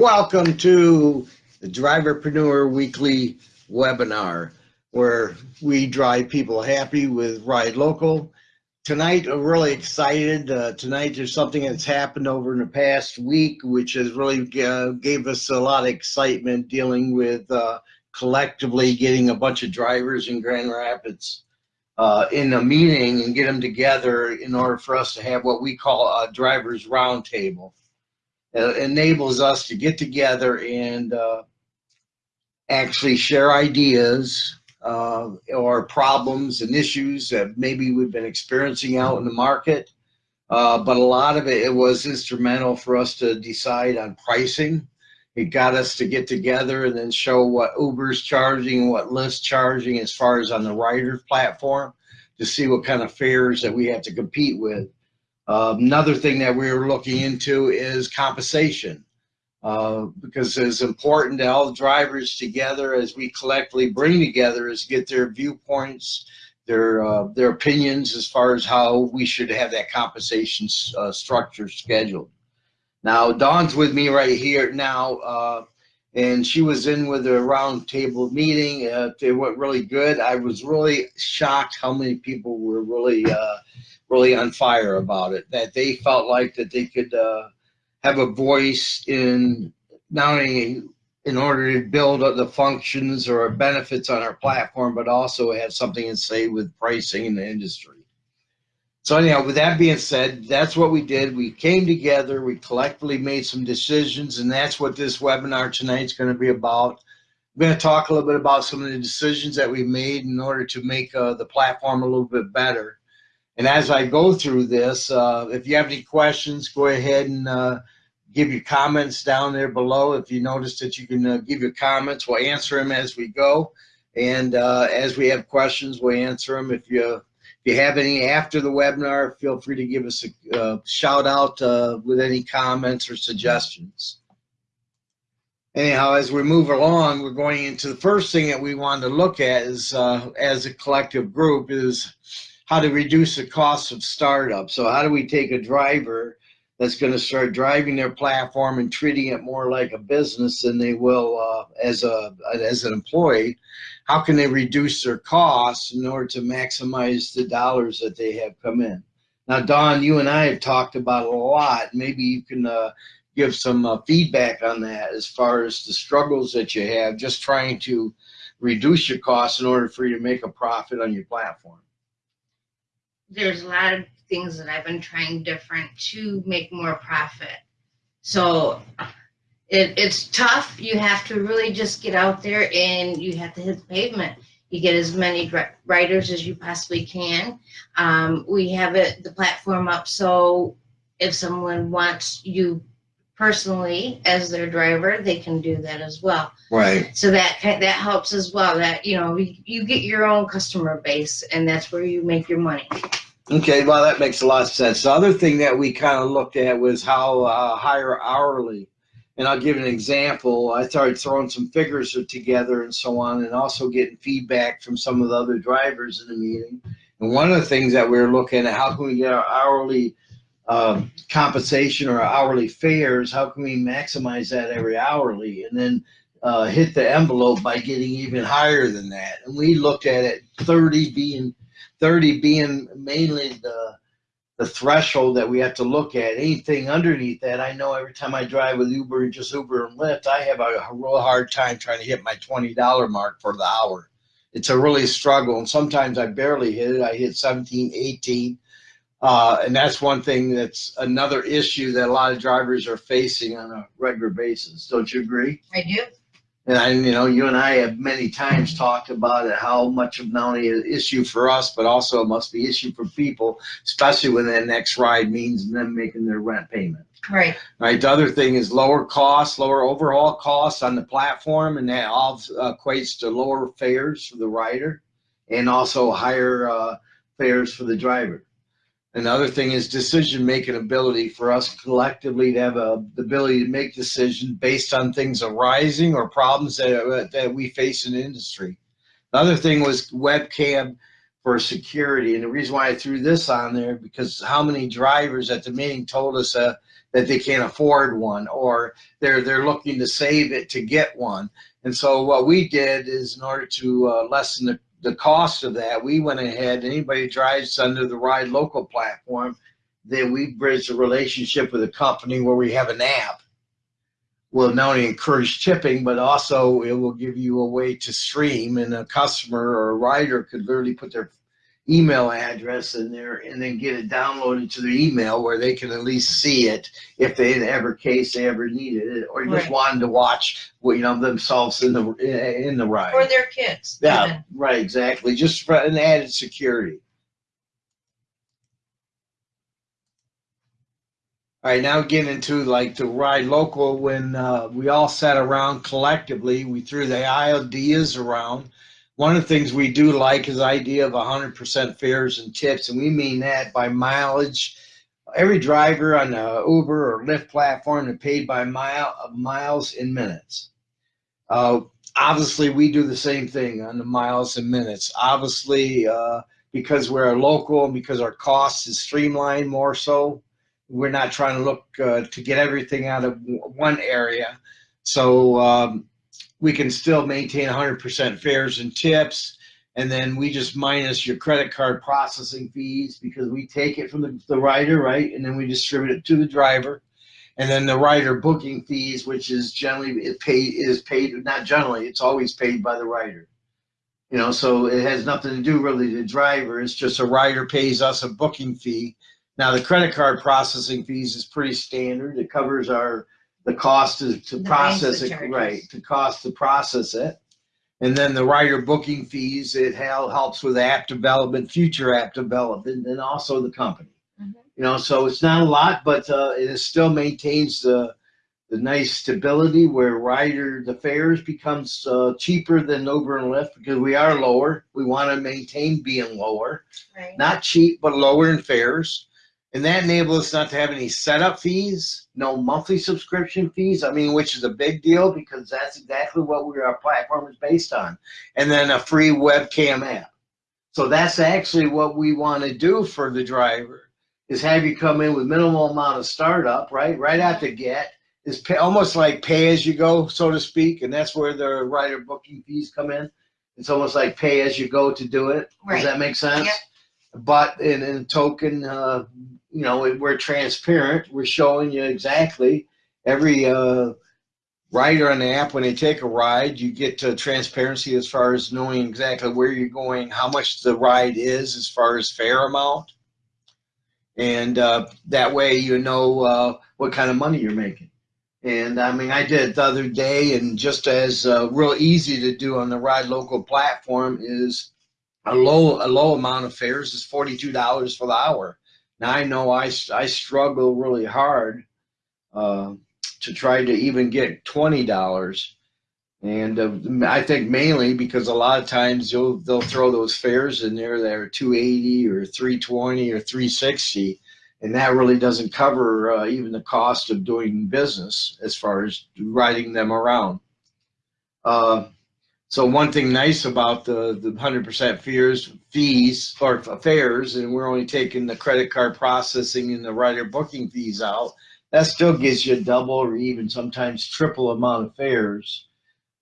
Welcome to the Driverpreneur Weekly webinar, where we drive people happy with Ride Local. Tonight, I'm really excited. Uh, tonight, there's something that's happened over in the past week, which has really uh, gave us a lot of excitement dealing with uh, collectively getting a bunch of drivers in Grand Rapids uh, in a meeting and get them together in order for us to have what we call a driver's roundtable uh, enables us to get together and uh, actually share ideas uh, or problems and issues that maybe we've been experiencing out in the market. Uh, but a lot of it, it was instrumental for us to decide on pricing. It got us to get together and then show what Uber's charging, what Lyft's charging as far as on the rider platform to see what kind of fares that we have to compete with. Uh, another thing that we're looking into is compensation. Uh, because it's important that all the drivers together as we collectively bring together is get their viewpoints, their uh, their opinions as far as how we should have that compensation uh, structure scheduled. Now, Dawn's with me right here now, uh, and she was in with a roundtable meeting. Uh, it went really good. I was really shocked how many people were really really on fire about it, that they felt like that they could uh, have a voice in not only in order to build the functions or benefits on our platform, but also have something to say with pricing in the industry. So anyhow, with that being said, that's what we did. We came together, we collectively made some decisions, and that's what this webinar tonight is going to be about. I'm going to talk a little bit about some of the decisions that we made in order to make uh, the platform a little bit better. And as I go through this, uh, if you have any questions, go ahead and uh, give your comments down there below. If you notice that you can uh, give your comments, we'll answer them as we go. And uh, as we have questions, we'll answer them. If you you have any after the webinar, feel free to give us a uh, shout out uh, with any comments or suggestions. Anyhow, as we move along, we're going into the first thing that we want to look at is as a collective group is how to reduce the cost of startup. So how do we take a driver that's going to start driving their platform and treating it more like a business than they will uh, as a as an employee? How can they reduce their costs in order to maximize the dollars that they have come in? Now, Dawn, you and I have talked about a lot. Maybe you can uh, give some uh, feedback on that as far as the struggles that you have just trying to reduce your costs in order for you to make a profit on your platform there's a lot of things that I've been trying different to make more profit. So it, it's tough. You have to really just get out there and you have to hit the pavement. You get as many riders as you possibly can. Um, we have it the platform up so if someone wants you personally as their driver, they can do that as well. Right. So that that helps as well. That you know you, you get your own customer base, and that's where you make your money. Okay, well, that makes a lot of sense. The other thing that we kind of looked at was how uh, higher hourly. And I'll give an example. I started throwing some figures together and so on, and also getting feedback from some of the other drivers in the meeting. And one of the things that we are looking at, how can we get our hourly uh, compensation or hourly fares? How can we maximize that every hourly? And then uh, hit the envelope by getting even higher than that. And we looked at it 30 being 30 being mainly the the threshold that we have to look at. Anything underneath that, I know every time I drive with Uber and just Uber and Lyft, I have a, real hard time trying to hit my $20 mark for the hour. It's a really struggle. And sometimes I barely hit it. I hit 17, 18. Uh, and that's one thing that's another issue that a lot of drivers are facing on a regular basis. Don't you agree? I do. And I, you know, you and I have many times talked about it, how much of not only an issue for us, but also it must be issue for people, especially when that next ride means them making their rent payment. Right. Right. The other thing is lower costs, lower overall costs on the platform, and that all equates to lower fares for the rider, and also higher uh, fares for the driver. Another thing is decision making ability for us collectively to have a, the ability to make decisions based on things arising or problems that, that we face in industry. The other thing was webcam for security. And the reason why I threw this on there because how many drivers at the meeting told us uh, that they can't afford one or they're they're looking to save it to get one. And so what we did is in order to uh, lessen the, the cost of that, we went ahead, anybody drives under the Ride Local platform, then we bridge a relationship with a company where we have an app. Will not only encourage tipping, but also it will give you a way to stream and a customer or a rider could literally put their email address in there and then get it downloaded to their email where they can at least see it if they in ever case they ever needed it or just Right. wanted to watch you know themselves in the in the ride. Or their kids. Yeah, even. right, exactly. Just for an added security. All right, now getting into like the ride local, when uh, we all sat around collectively, we threw the ideas around. One of the things we do like is the idea of 100% fares and tips, and we mean that by mileage. Every driver on the Uber or Lyft platform is paid by mile miles in minutes. Uh, obviously we do the same thing on the miles and minutes obviously uh, because we're local and because our costs is streamlined more so we're not trying to look uh, to get everything out of one area so um, we can still maintain 100% fares and tips and then we just minus your credit card processing fees because we take it from the, the rider right and then we distribute it to the driver and then the rider booking fees, which is generally it paid is paid not generally, it's always paid by the rider. You know, so it has nothing to do really to the driver. It's just a rider pays us a booking fee. Now the credit card processing fees is pretty standard. It covers our the cost to, to The process banks it, right? The cost to process it. And then the rider booking fees, it hel- helps with app development, future app development, and also the company. Mhm. You know, so it's not a lot, but uh, it is still maintains the the nice stability where rider the fares becomes uh, cheaper than Uber and Lyft because we are lower. We want to maintain being lower, Right. not cheap, but lower in fares. And that enables us not to have any setup fees, no monthly subscription fees. I mean, which is a big deal because that's exactly what we our platform is based on. And then a free webcam app. So that's actually what we want to do for the driver is have you come in with minimal amount of startup, right? Right out the get is pay, almost like pay as you go, so to speak, and that's where the rider booking fees come in. It's almost like pay as you go to do it. Right. Does that make sense? Yep. But in, in token, uh, you know, we're transparent. We're showing you exactly every uh, rider on the app when they take a ride. You get uh, transparency as far as knowing exactly where you're going, how much the ride is as far as fare amount, and uh, that way you know uh, what kind of money you're making. And I mean, I did it the other day, and just as uh, real easy to do on the Ride Local platform is a low a low amount of fares is forty two dollars for the hour. Now I know I I struggle really hard uh, to try to even get twenty dollars, and uh, I think mainly because a lot of times you'll they'll throw those fares in there that are two eighty or three twenty or three sixty, and that really doesn't cover uh, even the cost of doing business as far as riding them around. Uh, so one thing nice about the the hundred percent fees fees or fares, and we're only taking the credit card processing and the rider booking fees out. That still gives you a double or even sometimes triple amount of fares.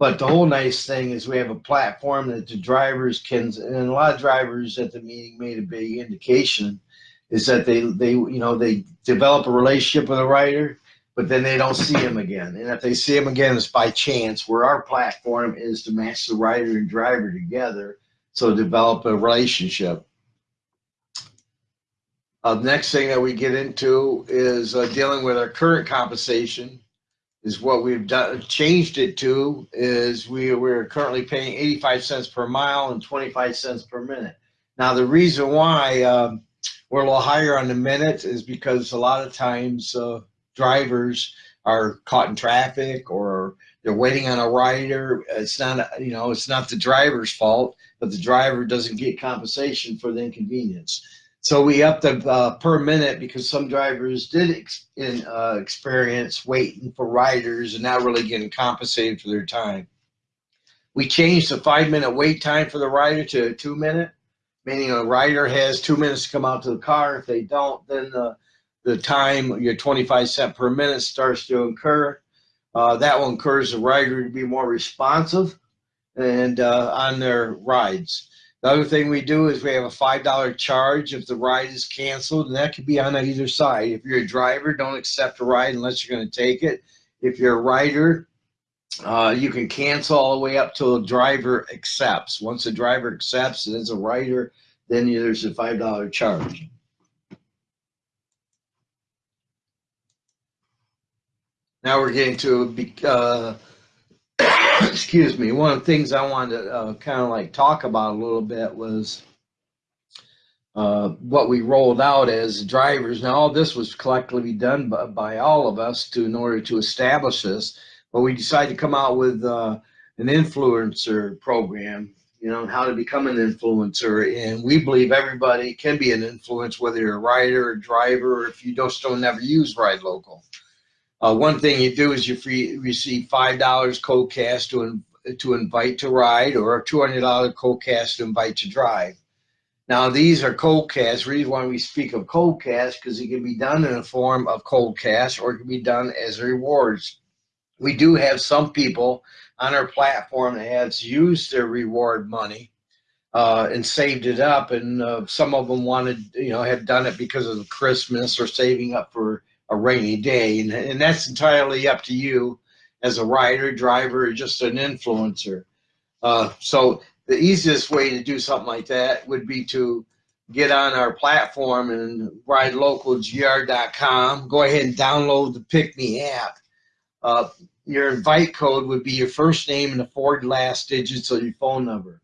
But the whole nice thing is we have a platform that the drivers can, and a lot of drivers at the meeting made a big indication, is that they they you know they develop a relationship with a rider, but then they don't see him again. And if they see him again, it's by chance. Where our platform is to match the rider and driver together, so develop a relationship. Uh, the next thing that we get into is uh, dealing with our current compensation. Is what we've done, changed it to is we we're currently paying 85 cents per mile and 25 cents per minute. Now the reason why um, we're a little higher on the minute is because a lot of times uh, drivers are caught in traffic or they're waiting on a rider. It's not, you know, it's not the driver's fault, but the driver doesn't get compensation for the inconvenience. So we upped the uh, per minute because some drivers did ex- in, uh, experience waiting for riders and not really getting compensated for their time. We changed the five minute wait time for the rider to a two minute, meaning a rider has two minutes to come out to the car. If they don't, then the the time your 25 cent per minute starts to incur. Uh, that will encourage the rider to be more responsive and uh, on their rides. The other thing we do is we have a five dollar charge if the ride is canceled, and that could be on either side. If you're a driver, don't accept a ride unless you're going to take it. If you're a rider, uh, you can cancel all the way up till the driver accepts. Once the driver accepts and is a rider, then there's a five dollar charge. Now we're getting to uh, excuse me, one of the things I wanted to uh, kind of like talk about a little bit was uh, what we rolled out as drivers. Now, all this was collectively done by, by all of us to in order to establish this, but we decided to come out with uh, an influencer program. You know, how to become an influencer, and we believe everybody can be an influence, whether you're a rider, or driver, or if you just don't still never use Ride Local. Uh, one thing you do is you free, receive five dollars code cash to to invite to ride, or a two hundred dollar code cash to invite to drive. Now these are cold cash. Reason why we speak of cold cash because it can be done in a form of cold cash, or it can be done as rewards. We do have some people on our platform that has used their reward money uh, and saved it up, and uh, some of them wanted, you know, have done it because of Christmas or saving up for a rainy day. And, and that's entirely up to you as a rider, driver, or just an influencer. Uh, so the easiest way to do something like that would be to get on our platform and ridelocalgr.com. Go ahead and download the Pick Me app. Uh, your invite code would be your first name and the four last digits of your phone number.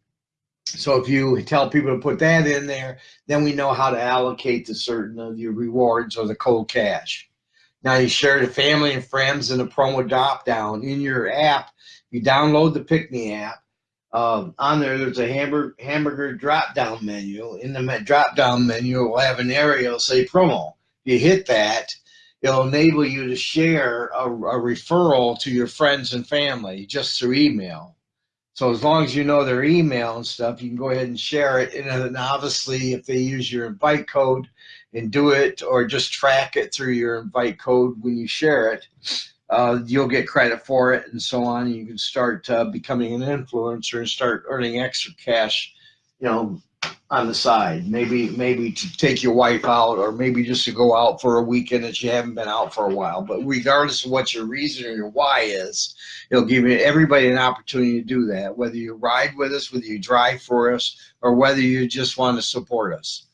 So if you tell people to put that in there, then we know how to allocate the certain of your rewards or the cold cash. Now you share to family and friends in the promo drop down in your app. You download the Pick Me app. Um, on there, there's a hamburger hamburger drop down menu. In the drop down menu, it will have an area that'll say promo. You hit that, it'll enable you to share a, a referral to your friends and family just through email. So as long as you know their email and stuff, you can go ahead and share it. And then obviously, if they use your invite code and do it, or just track it through your invite code when you share it, uh, you'll get credit for it and so on. You can start uh, becoming an influencer and start earning extra cash, you know, on the side. Maybe maybe to take your wife out, or maybe just to go out for a weekend that you haven't been out for a while. But regardless of what your reason or your why is, it'll give everybody an opportunity to do that. Whether you ride with us, whether you drive for us, or whether you just want to support us.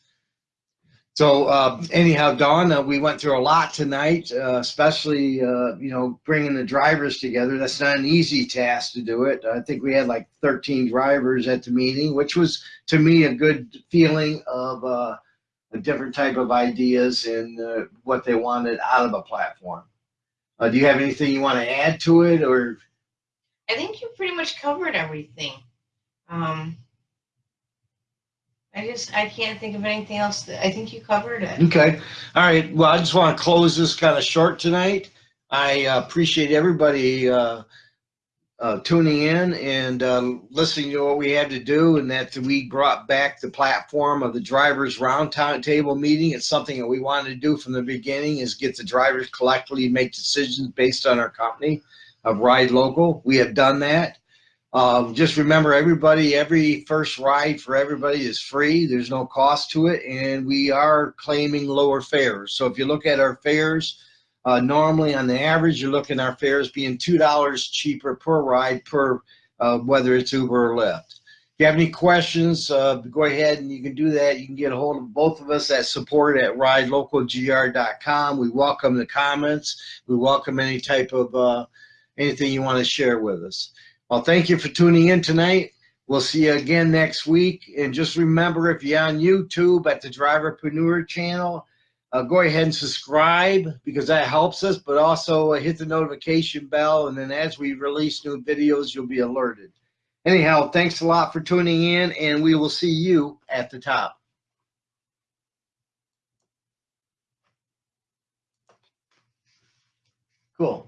So uh, anyhow, Dawn, uh, we went through a lot tonight, uh, especially uh, you know bringing the drivers together. That's not an easy task to do it. I think we had like 13 drivers at the meeting, which was to me a good feeling of uh, a different type of ideas and uh, what they wanted out of a platform. do you have anything you want to add to it, or? I think you pretty much covered everything. Um, I just, I can't think of anything else. That, I think you covered it. Okay. All right. Well, I just want to close this kind of short tonight. I uh, appreciate everybody uh, uh, tuning in and uh, listening to what we had to do, and that we brought back the platform of the drivers roundtable meeting. It's something that we wanted to do from the beginning: is get the drivers collectively make decisions based on our company of Ride Local. We have done that. Um, just remember, everybody, every first ride for everybody is free. There's no cost to it, and we are claiming lower fares. So if you look at our fares, uh, normally on the average, you're looking at our fares being two dollars cheaper per ride per uh, whether it's Uber or Lyft. If you have any questions, uh, go ahead and you can do that. You can get a hold of both of us at support at ridelocalgr.com. We welcome the comments. We welcome any type of uh, anything you want to share with us. Well, thank you for tuning in tonight. We'll see you again next week. And just remember, if you're on YouTube at the Driverpreneur channel, uh, go ahead and subscribe because that helps us, but also uh, hit the notification bell. And then as we release new videos, you'll be alerted. Anyhow, thanks a lot for tuning in, and we will see you at the top. Cool.